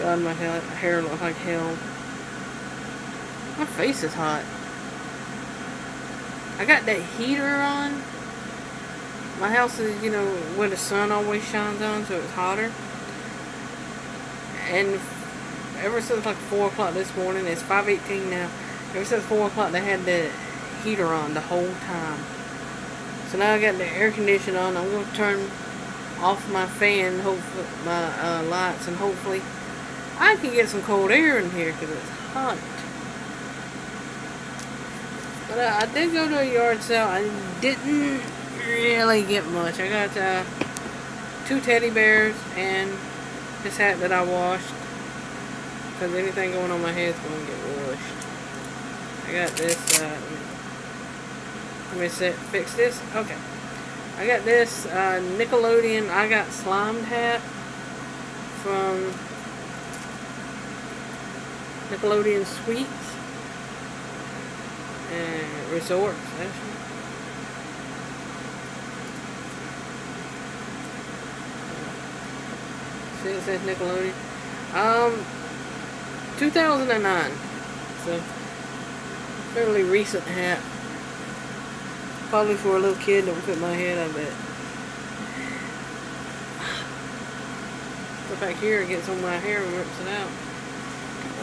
God, my hair, looks like hell. My face is hot. I got that heater on. My house is, you know, where the sun always shines on, so it's hotter. And ever since like 4 o'clock this morning, it's 5.18 now. Ever since 4 o'clock, they had the heater on the whole time. So now I got the air conditioner on. I'm going to turn off my fan, hopefully, my uh, lights, and hopefully I can get some cold air in here because it's hot. But uh, I did go to a yard sale. I didn't really get much. I got uh, two teddy bears and this hat that I washed. Because anything going on my head is going to get washed. I got this. Uh, let me set, fix this. Okay. I got this uh, Nickelodeon I Got Slimed hat Nickelodeon Suites and Resorts, actually. See, it says Nickelodeon. Um, 2009. So, fairly recent hat. Probably for a little kid would fit my head, I bet. Go back here and get some of my hair and rips it out.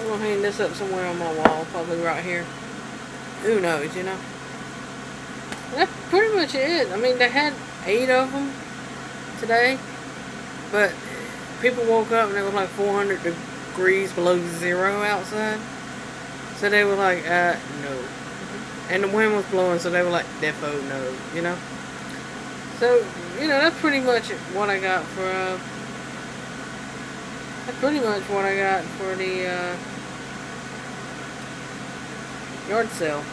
I'm gonna hang this up somewhere on my wall, probably right here. Who knows, you know? That's pretty much it. I mean, they had eight of them today, but people woke up and it was like 400 degrees below zero outside. So they were like, uh, no. And the wind was blowing, so they were like, defo no, you know? So, you know, that's pretty much what I got for, uh, that's pretty much what I got for the, uh, yard sale.